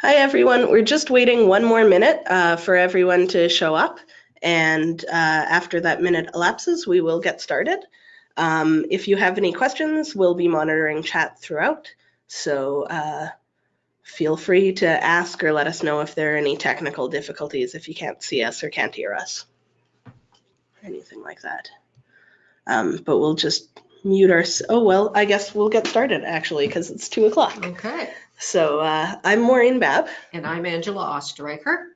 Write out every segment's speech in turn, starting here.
Hi, everyone. We're just waiting one more minute uh, for everyone to show up. And uh, after that minute elapses, we will get started. Um, if you have any questions, we'll be monitoring chat throughout. So uh, feel free to ask or let us know if there are any technical difficulties if you can't see us or can't hear us. Anything like that. Um, but we'll just mute our, oh, well, I guess we'll get started actually because it's two o'clock. Okay, So uh, I'm Maureen Babb. and I'm Angela Ostreicher.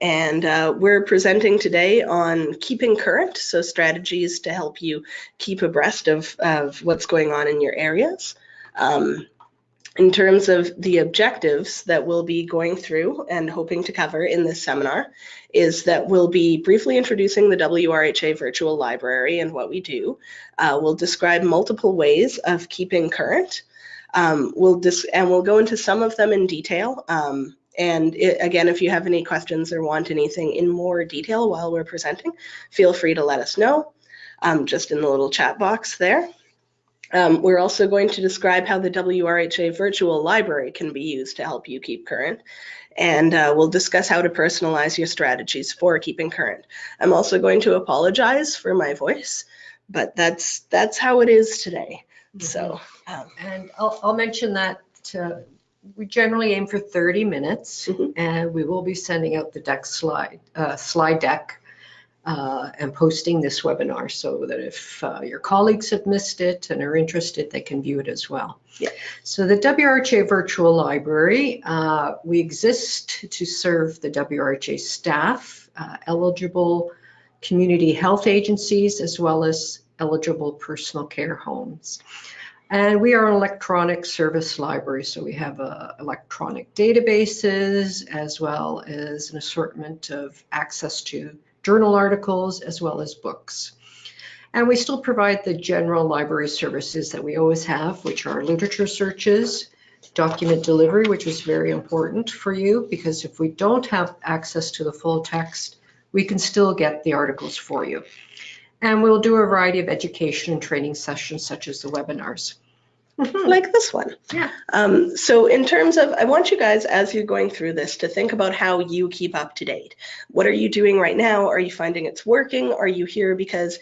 And uh, we're presenting today on keeping current, so strategies to help you keep abreast of, of what's going on in your areas. Um, in terms of the objectives that we'll be going through and hoping to cover in this seminar is that we'll be briefly introducing the WRHA Virtual Library and what we do. Uh, we'll describe multiple ways of keeping current. Um, we'll dis- and we'll go into some of them in detail. Um, and it, again, if you have any questions or want anything in more detail while we're presenting, feel free to let us know um, just in the little chat box there. Um, we're also going to describe how the WRHA virtual library can be used to help you keep current. And uh, we'll discuss how to personalize your strategies for keeping current. I'm also going to apologize for my voice, but that's that's how it is today. So um, And I'll, I'll mention that uh, we generally aim for 30 minutes Mhm. and we will be sending out the deck slide, uh, slide deck uh, and posting this webinar so that if uh, your colleagues have missed it and are interested, they can view it as well. Yeah. So the WRHA Virtual Library, uh, we exist to serve the WRHA staff, uh, eligible community health agencies, as well as eligible personal care homes. And we are an electronic service library, so we have uh, electronic databases as well as an assortment of access to journal articles as well as books. And we still provide the general library services that we always have, which are literature searches, document delivery, which is very important for you because if we don't have access to the full text, we can still get the articles for you. And we'll do a variety of education and training sessions such as the webinars. like this one. Yeah. Um, so in terms of, I want you guys, as you're going through this, to think about how you keep up to date. What are you doing right now? Are you finding it's working? Are you here because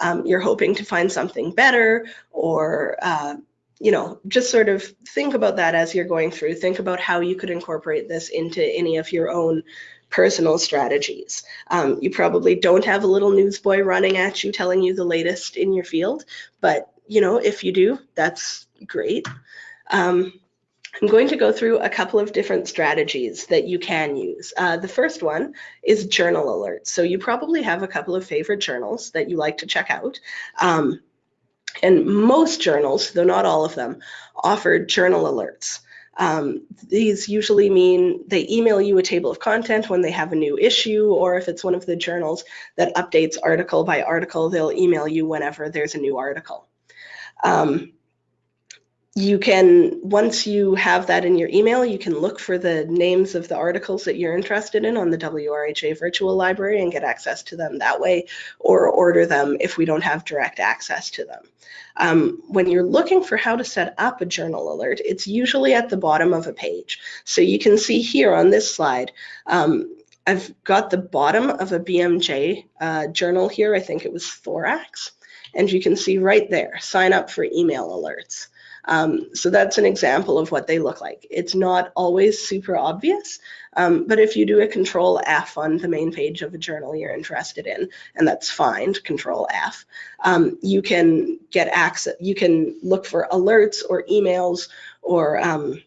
um, you're hoping to find something better? Or, uh, you know, just sort of think about that as you're going through. Think about how you could incorporate this into any of your own personal strategies. Um, you probably don't have a little newsboy running at you telling you the latest in your field, but you know, if you do, that's great. Um, I'm going to go through a couple of different strategies that you can use. Uh, the first one is journal alerts. So you probably have a couple of favorite journals that you like to check out. Um, and most journals, though not all of them, offer journal alerts. Um, these usually mean they email you a table of content when they have a new issue, or if it's one of the journals that updates article by article, they'll email you whenever there's a new article. Um, you can, once you have that in your email, you can look for the names of the articles that you're interested in on the WRHA virtual library and get access to them that way, or order them if we don't have direct access to them. Um, when you're looking for how to set up a journal alert, it's usually at the bottom of a page. So you can see here on this slide, um, I've got the bottom of a BMJ uh, journal here. I think it was Thorax. And you can see right there, sign up for email alerts. Um, so that's an example of what they look like. It's not always super obvious, um, but if you do a control F on the main page of a journal you're interested in, and that's find, control F, um, you can get access, you can look for alerts or emails or um,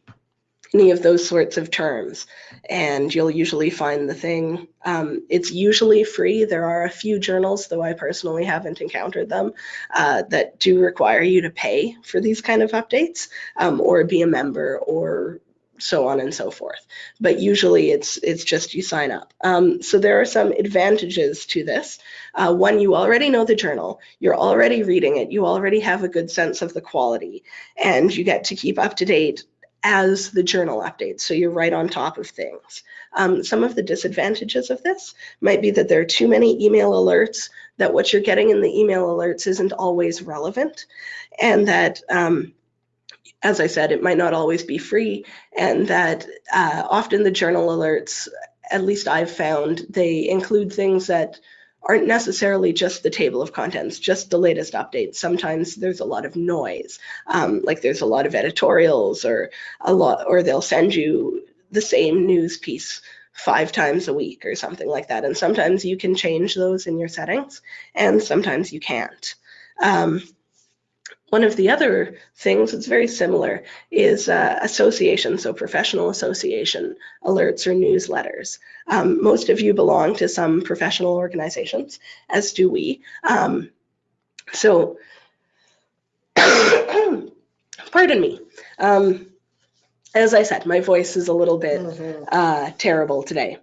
any of those sorts of terms and you'll usually find the thing. Um, it's usually free. There are a few journals, though I personally haven't encountered them, uh, that do require you to pay for these kind of updates um, or be a member or so on and so forth. But usually it's it's just you sign up. Um, so there are some advantages to this. Uh, one, you already know the journal, you're already reading it, you already have a good sense of the quality, and you get to keep up to date as the journal updates. So you're right on top of things. Um, some of the disadvantages of this might be that there are too many email alerts, that what you're getting in the email alerts isn't always relevant, and that um, as I said, it might not always be free, and that uh, often the journal alerts, at least I've found, they include things that aren't necessarily just the table of contents, just the latest updates. Sometimes there's a lot of noise, um, like there's a lot of editorials or a lot, or they'll send you the same news piece five times a week or something like that. And sometimes you can change those in your settings, and sometimes you can't. Um, one of the other things that's very similar is uh, association, so professional association alerts or newsletters. Um, most of you belong to some professional organizations, as do we. Um, so, pardon me. Um, as I said, my voice is a little bit Mm. Mm-hmm. uh, terrible today.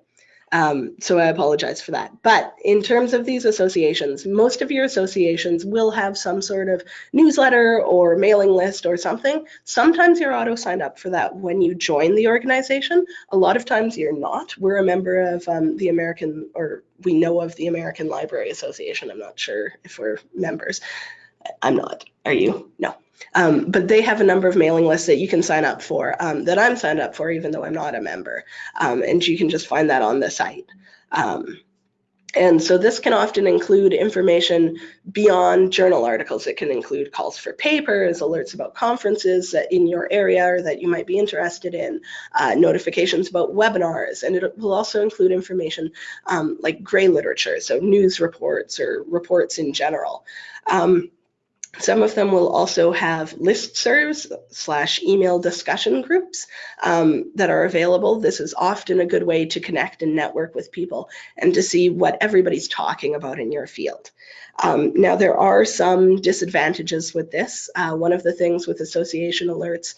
Um, so I apologize for that. But in terms of these associations, most of your associations will have some sort of newsletter or mailing list or something. Sometimes you're auto signed up for that when you join the organization. A lot of times you're not. We're a member of um, the American, or we know of the American Library Association. I'm not sure if we're members. I'm not. Are you? No. Um, but they have a number of mailing lists that you can sign up for um, that I'm signed up for, even though I'm not a member. Um, and you can just find that on the site. Um, and so this can often include information beyond journal articles. It can include calls for papers, alerts about conferences in your area or that you might be interested in, uh, notifications about webinars, and it will also include information um, like gray literature, so news reports or reports in general. Um, some of them will also have listservs slash email discussion groups um, that are available. This is often a good way to connect and network with people and to see what everybody's talking about in your field. Um, now, there are some disadvantages with this. Uh, one of the things with association alerts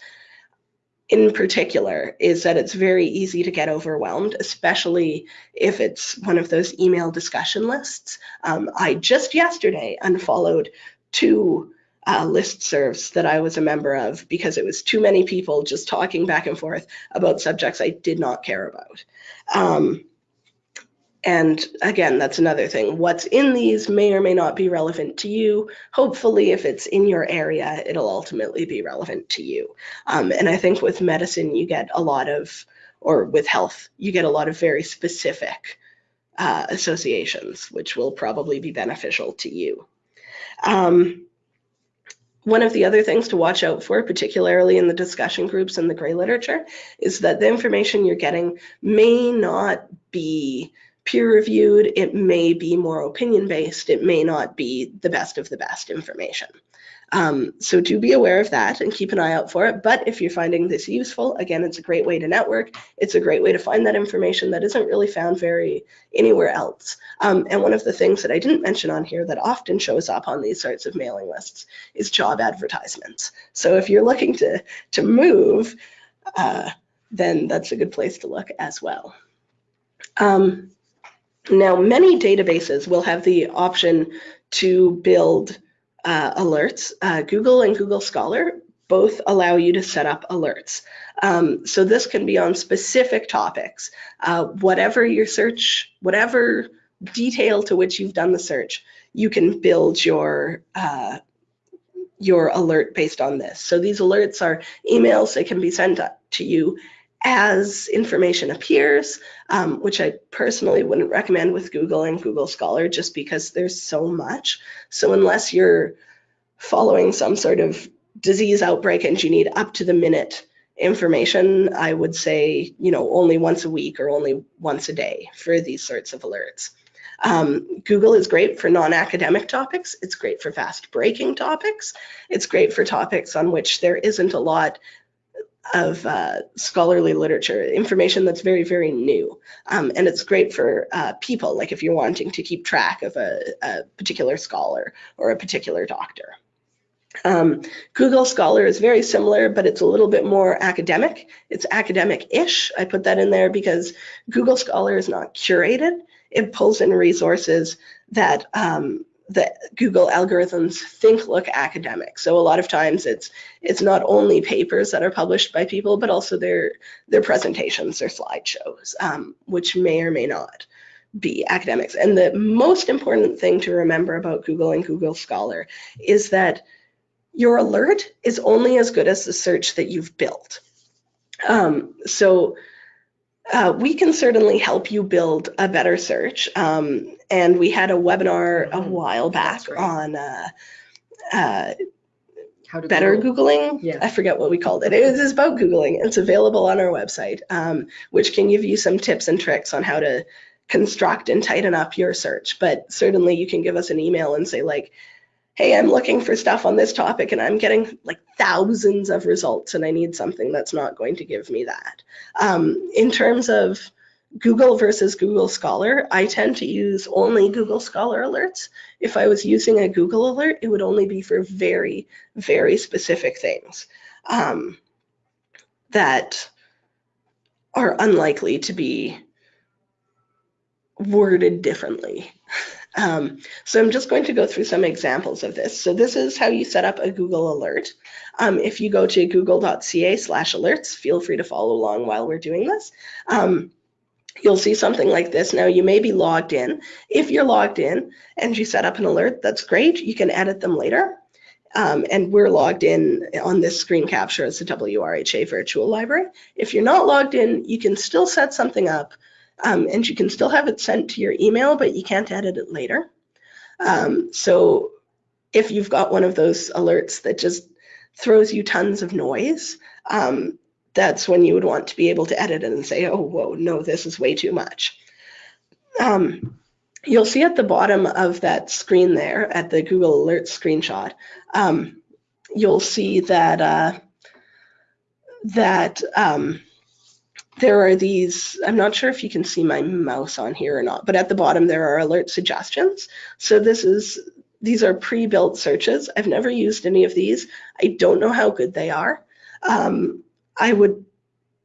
in particular is that it's very easy to get overwhelmed, especially if it's one of those email discussion lists. Um, I just yesterday unfollowed two uh, listservs that I was a member of because it was too many people just talking back and forth about subjects I did not care about. Um, and again, that's another thing. What's in these may or may not be relevant to you. Hopefully, if it's in your area, it'll ultimately be relevant to you. Um, and I think with medicine, you get a lot of, or with health, you get a lot of very specific uh, associations, which will probably be beneficial to you. Um, one of the other things to watch out for, particularly in the discussion groups and the gray literature, is that the information you're getting may not be peer reviewed, it may be more opinion based, it may not be the best of the best information. Um, so do be aware of that and keep an eye out for it. But if you're finding this useful, again, it's a great way to network. It's a great way to find that information that isn't really found very anywhere else. Um, and one of the things that I didn't mention on here that often shows up on these sorts of mailing lists is job advertisements. So if you're looking to, to move, uh, then that's a good place to look as well. Um, now, many databases will have the option to build uh, alerts. Uh, Google and Google Scholar both allow you to set up alerts. Um, so this can be on specific topics. Uh, whatever your search, whatever detail to which you've done the search, you can build your uh, your alert based on this. So these alerts are emails that can be sent to you as information appears, um, which I personally wouldn't recommend with Google and Google Scholar just because there's so much. So unless you're following some sort of disease outbreak and you need up to the minute information, I would say, you know, only once a week or only once a day for these sorts of alerts. Um, Google is great for non-academic topics. It's great for fast breaking topics. It's great for topics on which there isn't a lot of uh, scholarly literature, information that's very, very new. Um, and it's great for uh, people, like if you're wanting to keep track of a, a particular scholar or a particular doctor. Um, Google Scholar is very similar, but it's a little bit more academic. It's academic-ish. I put that in there because Google Scholar is not curated. It pulls in resources that um, the Google algorithms think look academic. So a lot of times it's it's not only papers that are published by people, but also their their presentations, their slideshows, um, which may or may not be academics. And the most important thing to remember about Google and Google Scholar is that your alert is only as good as the search that you've built. Um, so uh, we can certainly help you build a better search. Um, and we had a webinar a Mhm. while back on uh, uh, How to better Google. Googling. Yeah. I forget what we called it. It is about Googling. It's available on our website, um, which can give you some tips and tricks on how to construct and tighten up your search. But certainly you can give us an email and say like, hey, I'm looking for stuff on this topic and I'm getting like thousands of results and I need something that's not going to give me that. Um, in terms of Google versus Google Scholar, I tend to use only Google Scholar alerts. If I was using a Google alert, it would only be for very, very specific things um, that are unlikely to be worded differently. Um, so I'm just going to go through some examples of this. So this is how you set up a Google alert. Um, if you go to google.ca slash alerts, feel free to follow along while we're doing this. Um, you'll see something like this. Now you may be logged in. If you're logged in and you set up an alert, that's great. You can edit them later. Um, and we're logged in on this screen capture as the WRHA virtual library. If you're not logged in, you can still set something up um, and you can still have it sent to your email, but you can't edit it later. Um, so if you've got one of those alerts that just throws you tons of noise, um, that's when you would want to be able to edit it and say, oh, whoa, no, this is way too much. Um, you'll see at the bottom of that screen there, at the Google Alerts screenshot, um, you'll see that uh, that um, there are these, I'm not sure if you can see my mouse on here or not, but at the bottom there are alert suggestions. So this is, these are pre-built searches. I've never used any of these. I don't know how good they are. Um, I would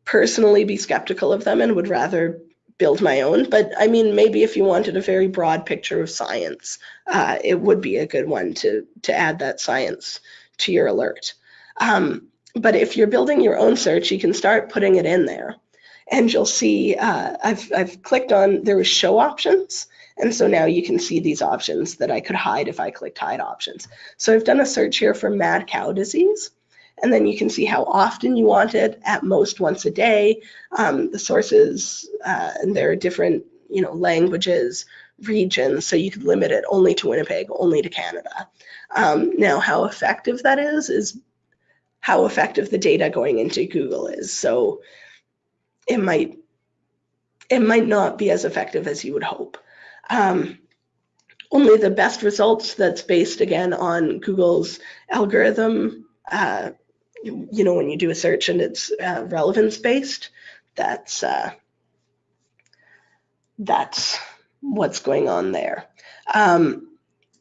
personally be skeptical of them and would rather build my own. But I mean, maybe if you wanted a very broad picture of science, uh, it would be a good one to, to add that science to your alert. Um, but if you're building your own search, you can start putting it in there. And you'll see, uh, I've, I've clicked on, there was show options. And so now you can see these options that I could hide if I clicked hide options. So I've done a search here for mad cow disease. And then you can see how often you want it, at most once a day, um, the sources, uh, and there are different, you know, languages, regions, so you could limit it only to Winnipeg, only to Canada. Um, now, how effective that is, is how effective the data going into Google is. So it might, it might not be as effective as you would hope. Um, only the best results that's based again on Google's algorithm uh, you, know, when you do a search and it's uh, relevance based, that's uh, that's what's going on there. Um,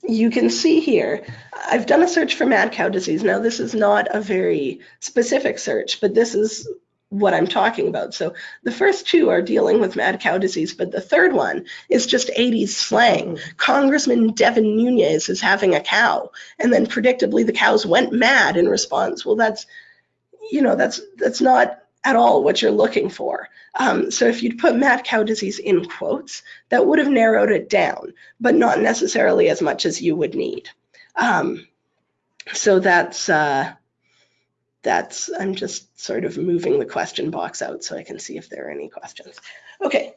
you can see here, I've done a search for mad cow disease. Now, this is not a very specific search, but this is what I'm talking about. So the first two are dealing with mad cow disease, but the third one is just 80s slang. Congressman Devin Nunes is having a cow, and then predictably the cows went mad in response. Well, that's, you know, that's that's not at all what you're looking for. Um, so if you'd put mad cow disease in quotes, that would have narrowed it down, but not necessarily as much as you would need. Um, so that's uh, that's, I'm just sort of moving the question box out so I can see if there are any questions. Okay,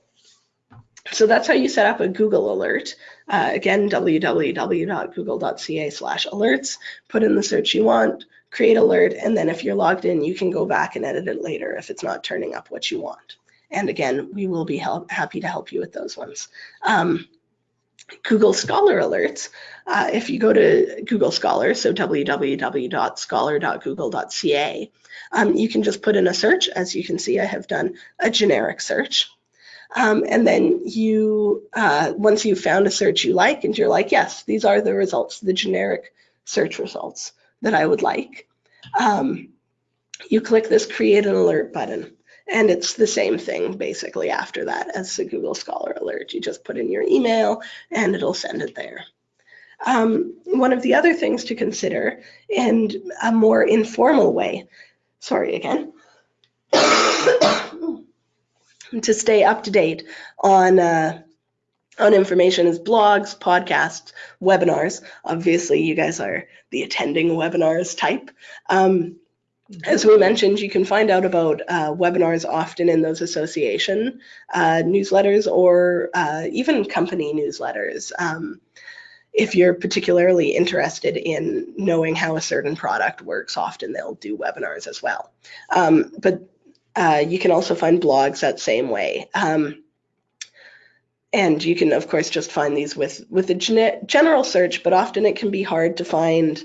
so that's how you set up a Google alert. Uh, again, www.google.ca slash alerts, put in the search you want, create alert, and then if you're logged in, you can go back and edit it later if it's not turning up what you want. And again, we will be help, happy to help you with those ones. Um, Google Scholar alerts. Uh, if you go to Google Scholar, so www.scholar.google.ca, um, you can just put in a search. As you can see, I have done a generic search. Um, and then you, uh, once you've found a search you like, and you're like, yes, these are the results, the generic search results that I would like, um, you click this create an alert button. And it's the same thing basically after that as the Google Scholar alert. You just put in your email and it'll send it there. Um, one of the other things to consider in a more informal way, sorry again, to stay up to date on uh, on information is blogs, podcasts, webinars. Obviously, you guys are the attending webinars type. Um, as we mentioned, you can find out about uh, webinars often in those association uh, newsletters or uh, even company newsletters. Um, if you're particularly interested in knowing how a certain product works, often they'll do webinars as well. Um, but uh, you can also find blogs that same way. Um, and you can, of course, just find these with, with a gen general search, but often it can be hard to find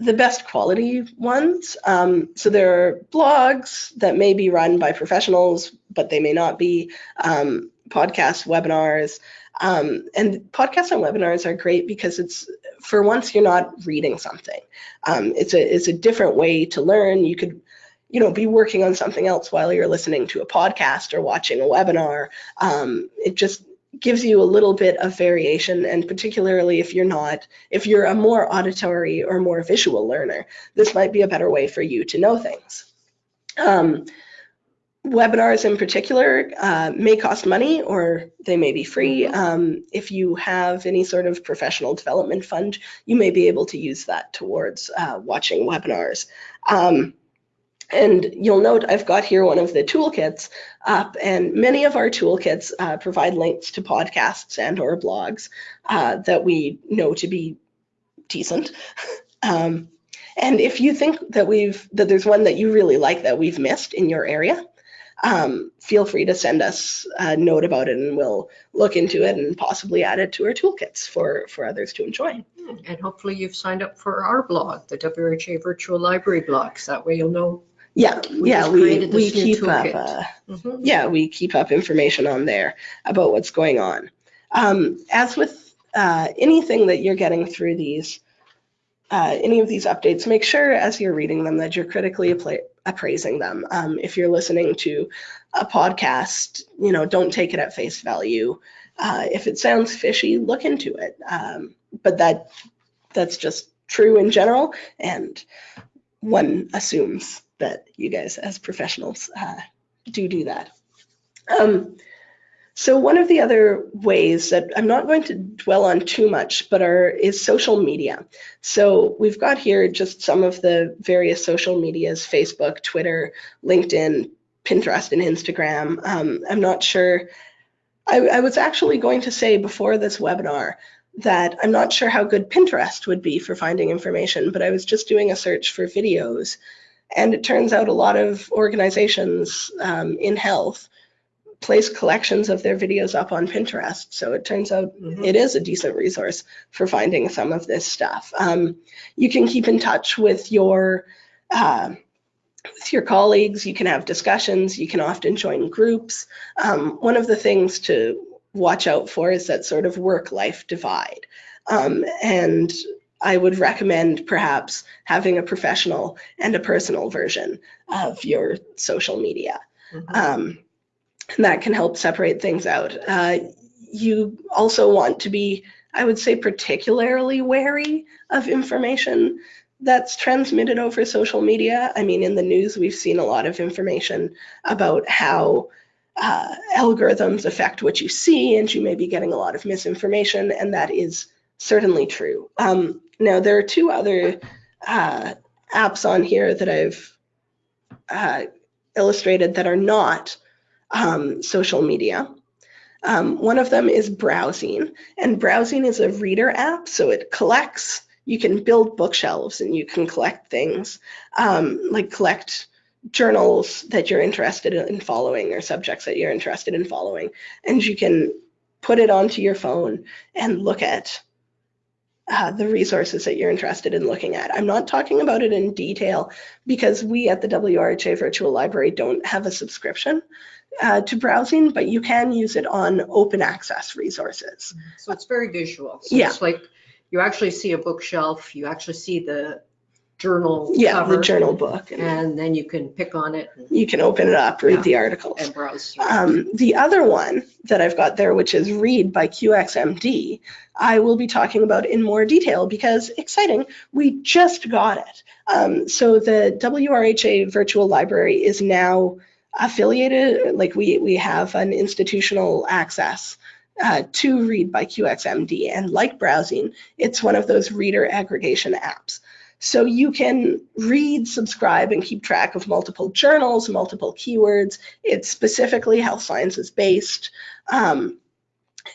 the best quality ones. Um, so there are blogs that may be run by professionals, but they may not be, um, podcasts, webinars. Um, and podcasts and webinars are great because it's for once you're not reading something. Um, it's a it's a different way to learn. You could you know be working on something else while you're listening to a podcast or watching a webinar. Um, it just gives you a little bit of variation and particularly if you're not if you're a more auditory or more visual learner this might be a better way for you to know things. Um, webinars in particular uh, may cost money or they may be free. Um, if you have any sort of professional development fund you may be able to use that towards uh, watching webinars. Um, and you'll note I've got here one of the toolkits up and many of our toolkits uh, provide links to podcasts and or blogs uh, that we know to be decent. um, and if you think that we've that there's one that you really like that we've missed in your area, um, feel free to send us a note about it and we'll look into it and possibly add it to our toolkits for, for others to enjoy. And hopefully you've signed up for our blog, the WRHA Virtual Library blogs. That way you'll know yeah, We yeah, just we, created we this new keep up, toolkit. uh, Mhm. yeah, we keep up information on there about what's going on. Um, as with uh, anything that you're getting through these, uh, any of these updates, make sure as you're reading them that you're critically appla- appraising them. Um, if you're listening to a podcast, you know, don't take it at face value. Uh, if it sounds fishy, look into it. Um, but that that's just true in general, and one assumes that you guys as professionals uh, do do that. Um, so one of the other ways that I'm not going to dwell on too much, but are is social media. So we've got here just some of the various social medias: Facebook, Twitter, LinkedIn, Pinterest, and Instagram. Um, I'm not sure. I, I was actually going to say before this webinar that I'm not sure how good Pinterest would be for finding information, but I was just doing a search for videos and it turns out a lot of organizations um, in health place collections of their videos up on Pinterest. So it turns out Mhm. it is a decent resource for finding some of this stuff. Um, you can keep in touch with your uh, with your colleagues. You can have discussions. You can often join groups. Um, one of the things to watch out for is that sort of work-life divide. Um, and I would recommend perhaps having a professional and a personal version of your social media. Mhm. Um, and that can help separate things out. Uh, you also want to be, I would say, particularly wary of information that's transmitted over social media. I mean, in the news, we've seen a lot of information about how uh, algorithms affect what you see, and you may be getting a lot of misinformation, and that is certainly true. Um, now, there are two other uh, apps on here that I've uh, illustrated that are not um, social media. Um, one of them is BrowZine, and BrowZine is a reader app, so it collects. You can build bookshelves and you can collect things, um, like collect journals that you're interested in following or subjects that you're interested in following, and you can put it onto your phone and look at uh, the resources that you're interested in looking at. I'm not talking about it in detail because we at the WRHA Virtual Library don't have a subscription uh, to BrowZine, but you can use it on open access resources. So it's very visual. So Yeah. it's like you actually see a bookshelf, you actually see the journal Yeah, cover, the journal book. And and then you can pick on it and- you can open it up, read the articles. and browse. through. Um, the other one that I've got there, which is Read by QXMD, I will be talking about in more detail because exciting, we just got it. Um, so the WRHA Virtual Library is now affiliated, like we, we have an institutional access uh, to read by QXMD. And like BrowZine, it's one of those reader aggregation apps. So you can read, subscribe, and keep track of multiple journals, multiple keywords. It's specifically health sciences based. Um,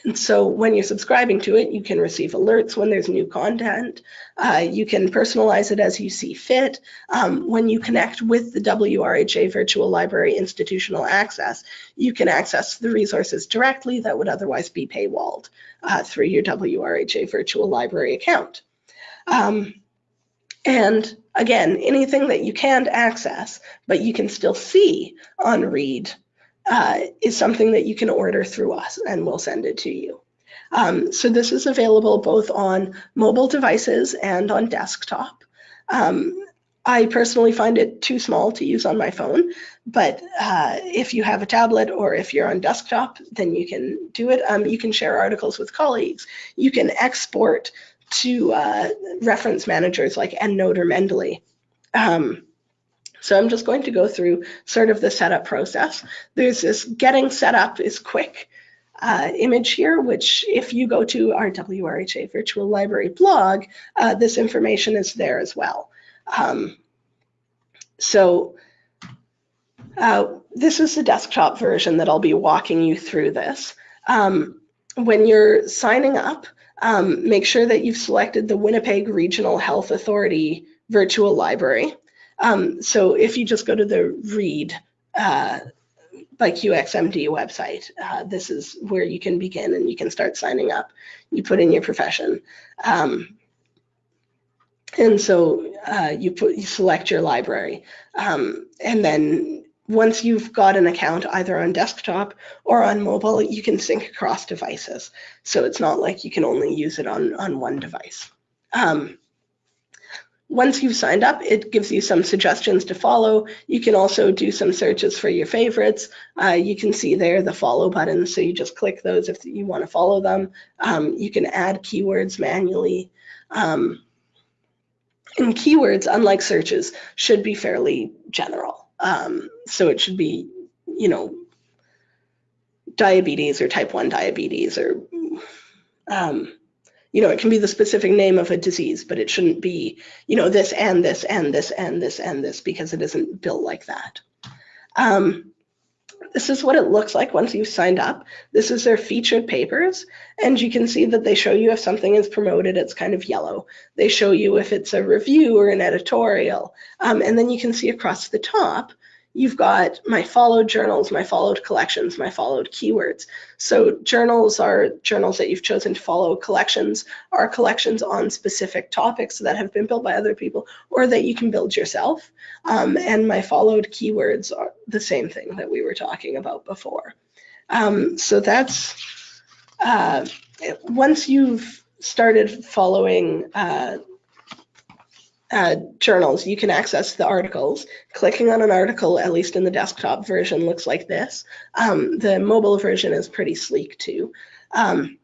and so when you're subscribing to it, you can receive alerts when there's new content. Uh, you can personalize it as you see fit. Um, when you connect with the WRHA Virtual Library Institutional Access, you can access the resources directly that would otherwise be paywalled uh, through your WRHA Virtual Library account. Um, and again, anything that you can't access, but you can still see on Read uh, is something that you can order through us and we'll send it to you. Um, so this is available both on mobile devices and on desktop. Um, I personally find it too small to use on my phone, but uh, if you have a tablet or if you're on desktop, then you can do it. Um, you can share articles with colleagues. You can export to uh, reference managers like EndNote or Mendeley. Um, so I'm just going to go through sort of the setup process. There's this getting set up is quick uh, image here, which if you go to our WRHA Virtual Library blog, uh, this information is there as well. Um, so uh, this is the desktop version that I'll be walking you through this. Um, when you're signing up, um, make sure that you've selected the Winnipeg Regional Health Authority virtual library. Um, so if you just go to the read uh, by QXMD website, uh, this is where you can begin and you can start signing up. You put in your profession. Um, and so uh, you put you select your library. Um, and then once you've got an account either on desktop or on mobile, you can sync across devices. So it's not like you can only use it on, on one device. Um, once you've signed up, it gives you some suggestions to follow. You can also do some searches for your favorites. Uh, you can see there the follow button, so you just click those if you want to follow them. Um, you can add keywords manually. Um, and keywords, unlike searches, should be fairly general. Um, so it should be, you know, diabetes or type 1 diabetes or um, you know, it can be the specific name of a disease, but it shouldn't be, you know, this and this and this and this and this because it isn't built like that. Um, this is what it looks like once you've signed up. This is their featured papers, and you can see that they show you if something is promoted, it's kind of yellow. They show you if it's a review or an editorial, um, and then you can see across the top you've got my followed journals, my followed collections, my followed keywords. So journals are journals that you've chosen to follow. Collections are collections on specific topics that have been built by other people or that you can build yourself. Um, and my followed keywords are the same thing that we were talking about before. Um, so that's, uh, once you've started following uh, uh, journals, you can access the articles. Clicking on an article, at least in the desktop version, looks like this. Um, the mobile version is pretty sleek too. Um,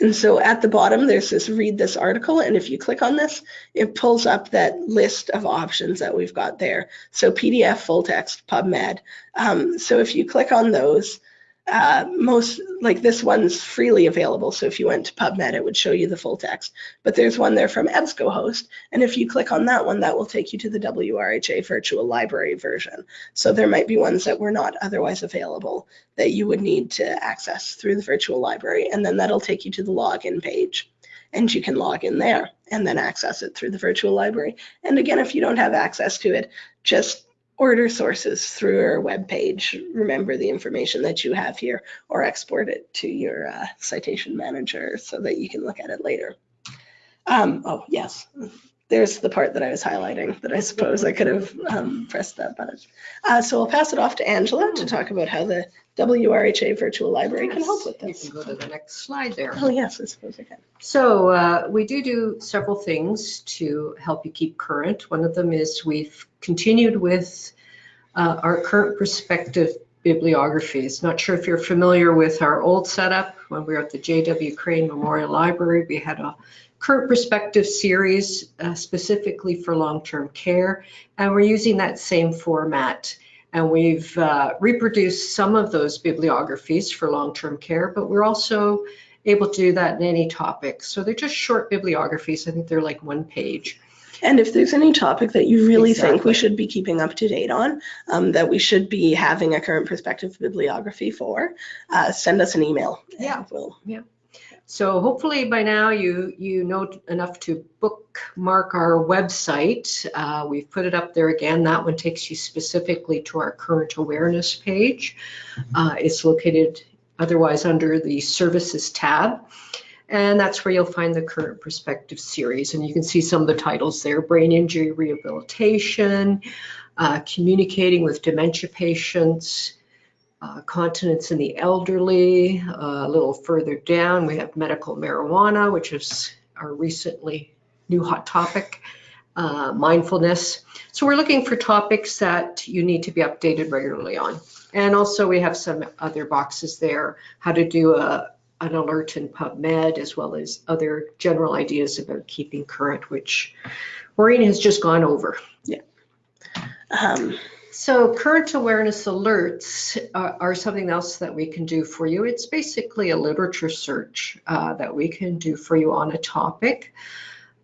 and so at the bottom, there's this read this article. And if you click on this, it pulls up that list of options that we've got there. So PDF, full text, PubMed. Um, so if you click on those, uh, most like this one's freely available. So if you went to PubMed, it would show you the full text. But there's one there from EBSCOhost. And if you click on that one, that will take you to the WRHA virtual library version. So there might be ones that were not otherwise available that you would need to access through the virtual library. And then that'll take you to the login page. And you can log in there and then access it through the virtual library. And again, if you don't have access to it, just order sources through our web page. Remember the information that you have here or export it to your uh, citation manager so that you can look at it later. Um, oh, yes, there's the part that I was highlighting that I suppose I could have um, pressed that button. Uh, so I'll pass it off to Angela to talk about how the WRHA Virtual Library can help with this. You can go to the next slide there. Oh, yes, I suppose I can. So uh, we do do several things to help you keep current. One of them is we've continued with uh, our current perspective bibliographies. Not sure if you're familiar with our old setup. When we were at the J.W. Crane Memorial Library, we had a current perspective series uh, specifically for long-term care, and we're using that same format And we've uh, reproduced some of those bibliographies for long-term care, but we're also able to do that in any topic. So they're just short bibliographies. I think they're like one page. And if there's any topic that you really think we should be keeping up to date on, um, that we should be having a current perspective bibliography for, uh, send us an email. Yeah. We'll, So hopefully by now you you know enough to bookmark our website. Uh, we've put it up there again. That one takes you specifically to our current awareness page. Uh, it's located otherwise under the services tab. And that's where you'll find the current perspective series. And you can see some of the titles there, brain injury rehabilitation, uh, communicating with dementia patients, uh, continence in the elderly. Uh, a little further down, we have medical marijuana, which is our recently new hot topic, uh, mindfulness. So we're looking for topics that you need to be updated regularly on. And also we have some other boxes there, how to do a, an alert in PubMed, as well as other general ideas about keeping current, which Maureen has just gone over. um, So current awareness alerts are, are something else that we can do for you. It's basically a literature search uh, that we can do for you on a topic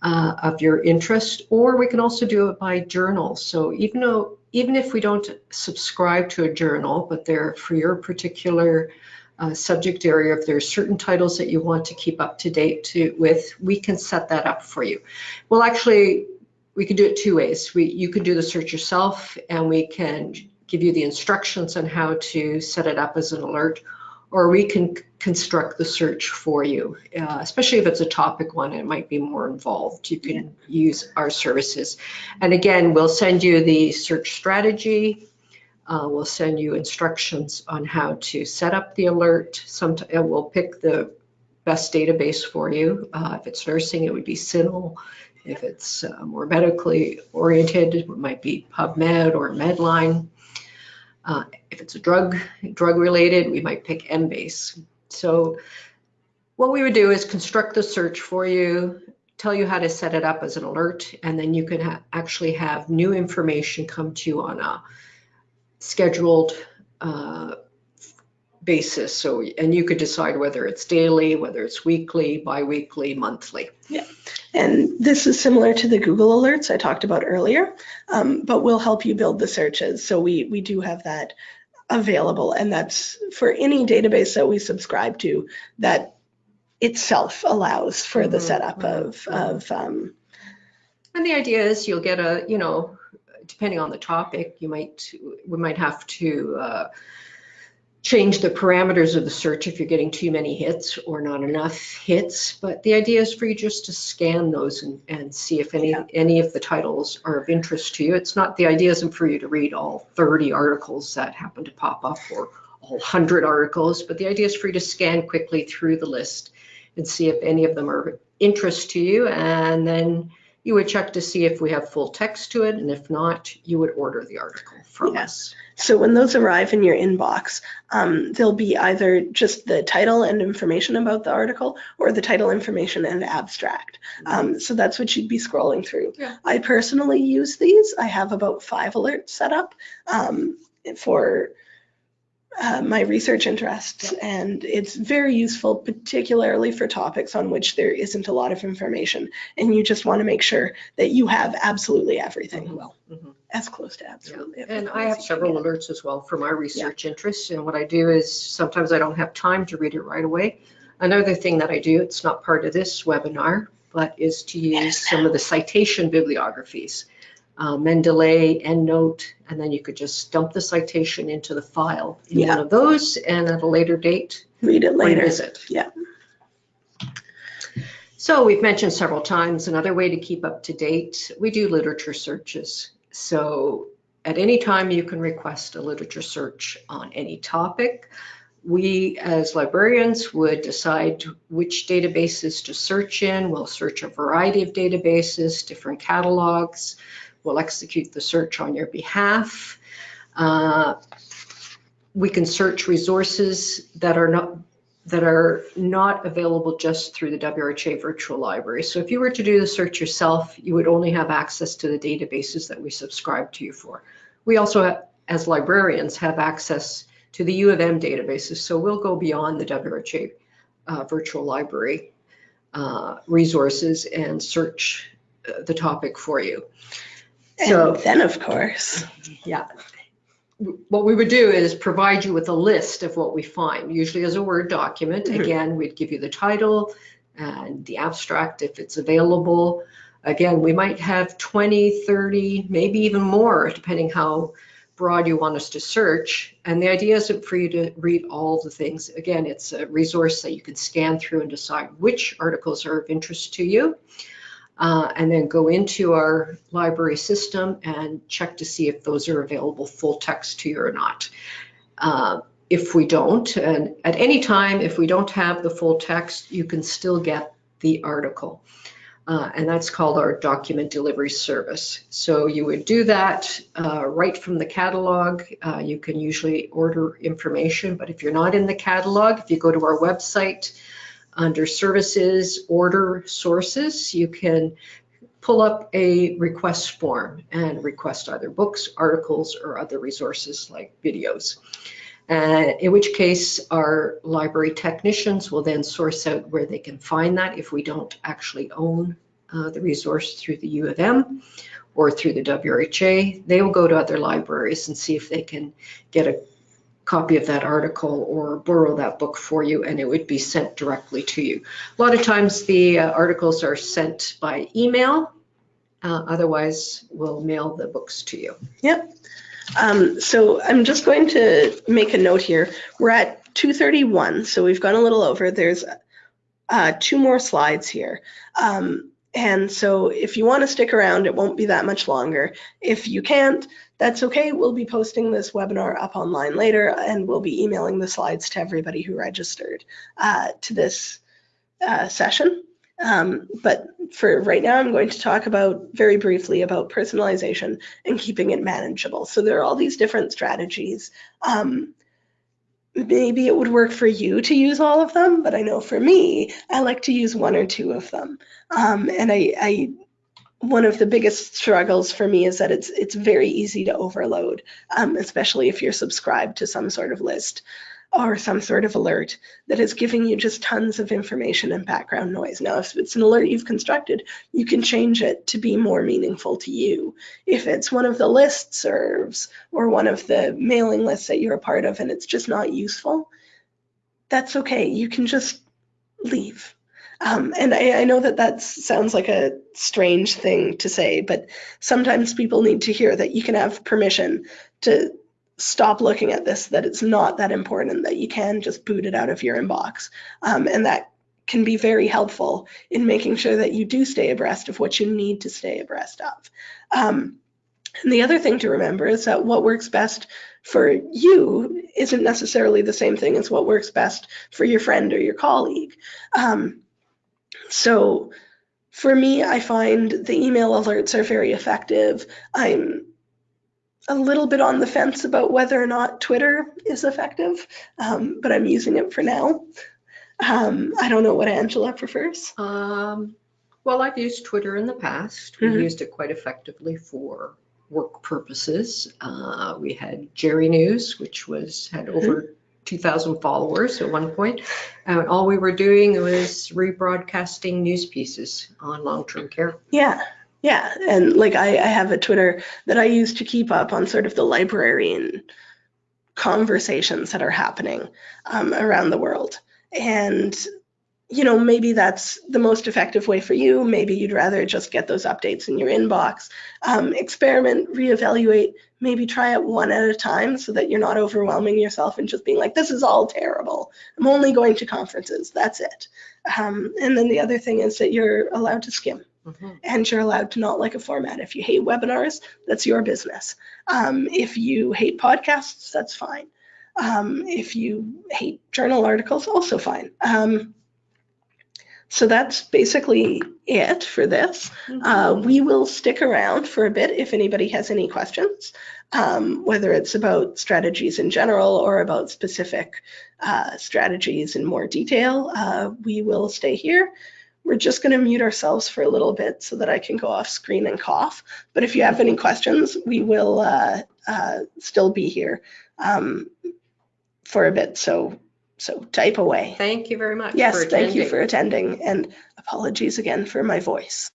uh, of your interest, or we can also do it by journal. So even though, even if we don't subscribe to a journal, but they're for your particular uh, subject area, if there's certain titles that you want to keep up to date to, with, we can set that up for you. Well, actually, we can do it two ways. We, you can do the search yourself and we can give you the instructions on how to set it up as an alert, or we can construct the search for you. Uh, especially if it's a topic one, it might be more involved. You can use our services. And again, we'll send you the search strategy. Uh, we'll send you instructions on how to set up the alert. Somet- we'll pick the best database for you. Uh, if it's nursing, it would be CINAHL. If it's uh, more medically oriented, it might be PubMed or Medline. Uh, if it's a drug, drug related, we might pick Embase. So what we would do is construct the search for you, tell you how to set it up as an alert, and then you can ha- actually have new information come to you on a scheduled uh, basis. So, and you could decide whether it's daily, whether it's weekly, bi-weekly, monthly. Yeah. And this is similar to the Google alerts I talked about earlier, um, but we'll help you build the searches. So we, we do have that available and that's for any database that we subscribe to that itself allows for the Mhm, setup mhm, of, of, um, And the idea is you'll get a, you know, depending on the topic, you might, we might have to uh, change the parameters of the search if you're getting too many hits or not enough hits. But the idea is for you just to scan those and, and see if any, Yeah. any of the titles are of interest to you. It's not, the idea isn't for you to read all 30 articles that happen to pop up or all 100 articles, but the idea is for you to scan quickly through the list and see if any of them are of interest to you. And then you would check to see if we have full text to it, and if not, you would order the article from Yeah. us. So when those arrive in your inbox, um, they'll be either just the title and information about the article or the title information and abstract. Um, so that's what you'd be scrolling through. Yeah. I personally use these. I have about five alerts set up um, for uh, my research interests, and it's very useful, particularly for topics on which there isn't a lot of information, and you just want to make sure that you have absolutely everything. Mhm. Well, Mhm. as close to absolutely. And everything I have several alerts as well for my research interests, and what I do is sometimes I don't have time to read it right away. Another thing that I do, it's not part of this webinar, but is to use Yes. some of the citation bibliographies. Uh, Mendeley, EndNote, and then you could just dump the citation into the file in Yeah. one of those, and at a later date, Read it later. revisit. Yeah. So we've mentioned several times, another way to keep up to date, we do literature searches. So at any time you can request a literature search on any topic. We, as librarians, would decide which databases to search in. We'll search a variety of databases, different catalogs. We'll execute the search on your behalf. Uh, We can search resources that are not that are not available just through the WRHA virtual library. So if you were to do the search yourself, you would only have access to the databases that we subscribe to you for. We also as librarians, have access to the U of M databases. So we'll go beyond the WRHA uh, virtual library uh, resources and search uh, the topic for you. And So then, of course, Yeah. what we would do is provide you with a list of what we find, usually as a Word document. Mhm. Again, we'd give you the title and the abstract if it's available. Again, we might have 20, 30, maybe even more, depending how broad you want us to search. And the idea isn't for you to read all the things. Again, it's a resource that you can scan through and decide which articles are of interest to you. Uh, and then go into our library system and check to see if those are available full text to you or not. Uh, if we don't, and at any time, if we don't have the full text, you can still get the article. Uh, and that's called our document delivery service. So you would do that uh, right from the catalog. Uh, you can usually order information, but if you're not in the catalog, if you go to our website, under services, order sources, you can pull up a request form and request either books, articles, or other resources like videos. Uh, in which case, our library technicians will then source out where they can find that if we don't actually own uh, the resource through the U of M or through the WRHA. They will go to other libraries and see if they can get a copy of that article or borrow that book for you and it would be sent directly to you. A lot of times the uh, articles are sent by email. Uh, otherwise, we'll mail the books to you. Um, so I'm just going to make a note here. We're at 231, so we've gone a little over. There's uh, two more slides here. Um, and so if you want to stick around, it won't be that much longer. If you can't, that's okay. We'll be posting this webinar up online later and we'll be emailing the slides to everybody who registered uh, to this uh, session. Um, but for right now, I'm going to talk about very briefly about personalization and keeping it manageable. So there are all these different strategies. Um, maybe it would work for you to use all of them, but I know for me, I like to use one or two of them. Um, and I, I, one of the biggest struggles for me is that it's it's very easy to overload, um, especially if you're subscribed to some sort of list or some sort of alert that is giving you just tons of information and background noise. Now, if it's an alert you've constructed, you can change it to be more meaningful to you. If it's one of the list serves or one of the mailing lists that you're a part of and it's just not useful, that's okay. You can just leave. Um, and I, I know that that sounds like a strange thing to say, but sometimes people need to hear that you can have permission to stop looking at this, that it's not that important, that you can just boot it out of your inbox. Um, and that can be very helpful in making sure that you do stay abreast of what you need to stay abreast of. Um, and the other thing to remember is that what works best for you isn't necessarily the same thing as what works best for your friend or your colleague. Um, so for me, I find the email alerts are very effective. I'm a little bit on the fence about whether or not Twitter is effective, um, but I'm using it for now. Um, I don't know what Angela prefers. Um, well, I've used Twitter in the past. We Mhm. used it quite effectively for work purposes. Uh, we had Jerry News, which was had over 2,000 followers at one point. And all we were doing was rebroadcasting news pieces on long-term care. Yeah, yeah. And like I, I have a Twitter that I use to keep up on sort of the librarian conversations that are happening um, around the world. And, you know, maybe that's the most effective way for you. Maybe you'd rather just get those updates in your inbox. Um, experiment, reevaluate, maybe try it one at a time so that you're not overwhelming yourself and just being like, this is all terrible. I'm only going to conferences. That's it. Um, and then the other thing is that you're allowed to skim and you're allowed to not like a format. If you hate webinars, that's your business. Um, if you hate podcasts, that's fine. Um, if you hate journal articles, also fine. Um, so that's basically it for this. Uh, we will stick around for a bit if anybody has any questions, um, whether it's about strategies in general or about specific uh, strategies in more detail. Uh, we will stay here. We're just going to mute ourselves for a little bit so that I can go off screen and cough. But if you have any questions, we will uh, uh, still be here um, for a bit. So, so type away. Thank you very much. Yes, thank you for attending and apologies again for my voice.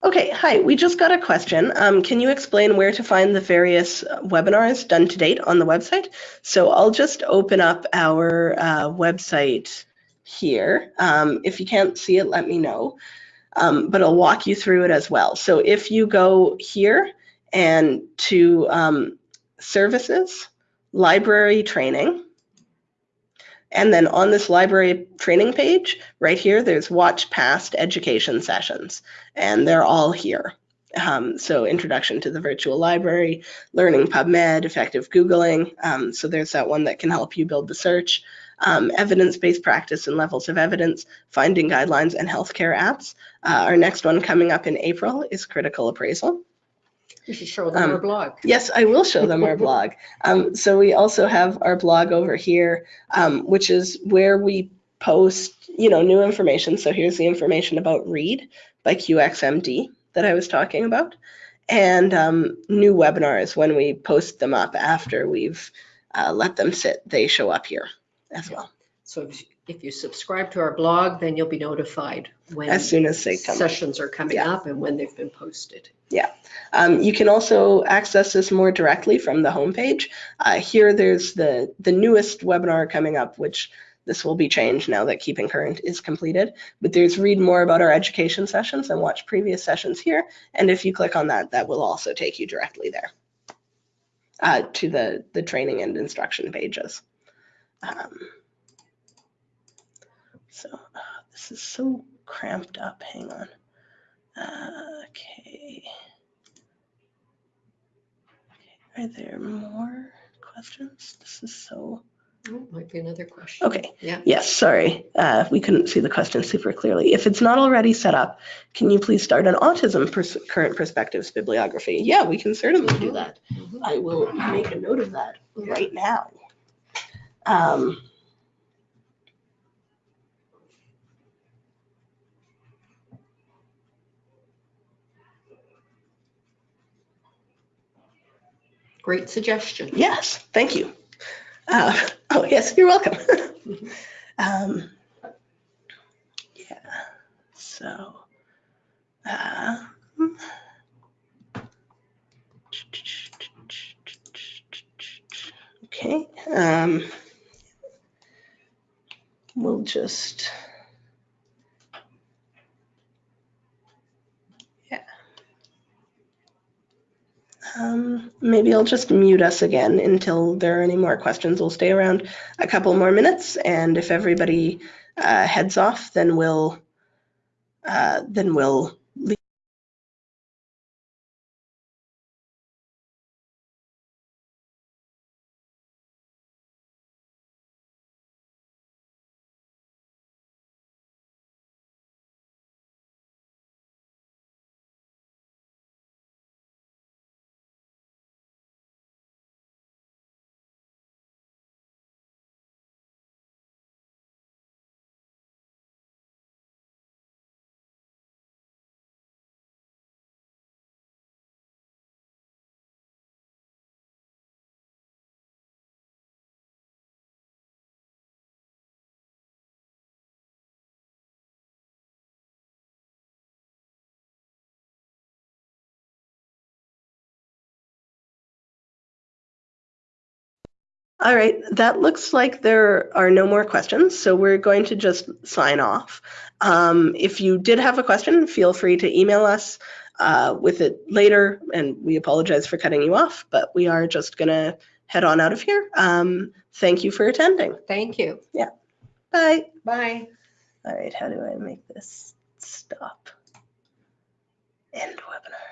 Okay, hi. We just got a question. Um, can you explain where to find the various uh, webinars done to date on the website? So I'll just open up our uh, website here. Um, if you can't see it, let me know. Um, but I'll walk you through it as well. So if you go here and to um, services, library training, and then on this library training page, right here, there's watch past education sessions, and they're all here. Um, so introduction to the virtual library, learning PubMed, effective Googling. Um, so there's that one that can help you build the search. Um, evidence-based practice and levels of evidence, finding guidelines and healthcare apps. Uh, our next one coming up in April is critical appraisal. You should show them our Um, blog. Yes, I will show them our blog. Um, so we also have our blog over here, um, which is where we post, you know, new information. So here's the information about READ by QXMD that I was talking about, and um, new webinars when we post them up after we've uh, let them sit. They show up here as well So if- you subscribe to our blog, then you'll be notified when as soon as they come. up. sessions are coming Yeah. up and when they've been posted. Um, you can also access this more directly from the homepage. Uh, here, there's the, the newest webinar coming up, which this will be changed now that Keeping Current is completed. But there's read more about our education sessions and watch previous sessions here. And if you click on that, that will also take you directly there uh, to the, the training and instruction pages. Um, so uh, this is so cramped up. Hang on. Uh, okay. Are there more questions? This is so, Oh, Might be another question. okay. Yeah. Yes, sorry. Uh, we couldn't see the question super clearly. If it's not already set up, can you please start an autism pers- current perspectives bibliography? Yeah, we can certainly do Mhm. that. Mhm. I will make a note of that right now. Um, Great suggestion. yes, thank you. Uh, oh, yes, you're welcome. um, yeah, so. Uh, okay. Um, we'll just. Um, maybe I'll just mute us again until there are any more questions. We'll stay around a couple more minutes, and if everybody uh, heads off, then we'll uh, then we'll All right, that looks like there are no more questions, so we're going to just sign off. Um, if you did have a question, feel free to email us uh, with it later, and we apologize for cutting you off, but we are just gonna head on out of here. Um, thank you for attending. Thank you. Yeah. Bye. Bye. All right, how do I make this stop? End webinar